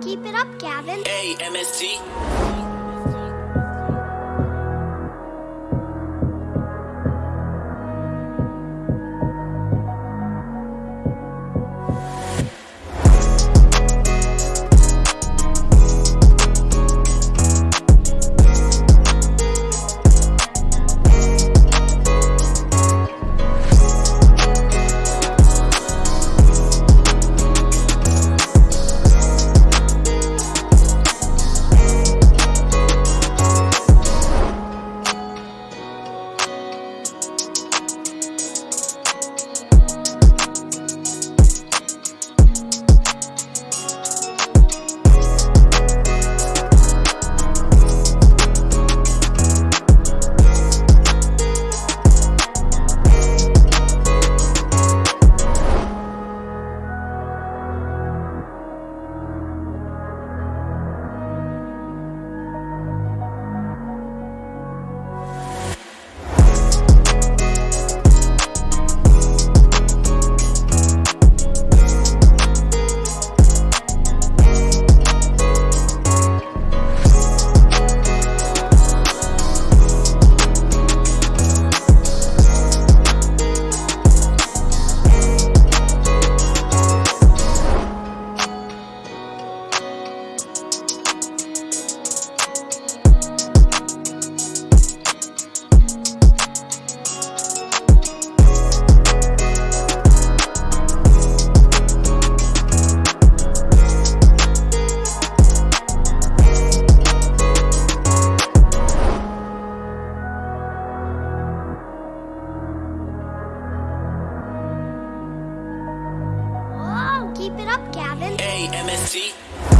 Keep it up, Gavin. Hey, MST. Keep it up, Gavin. Hey, MST.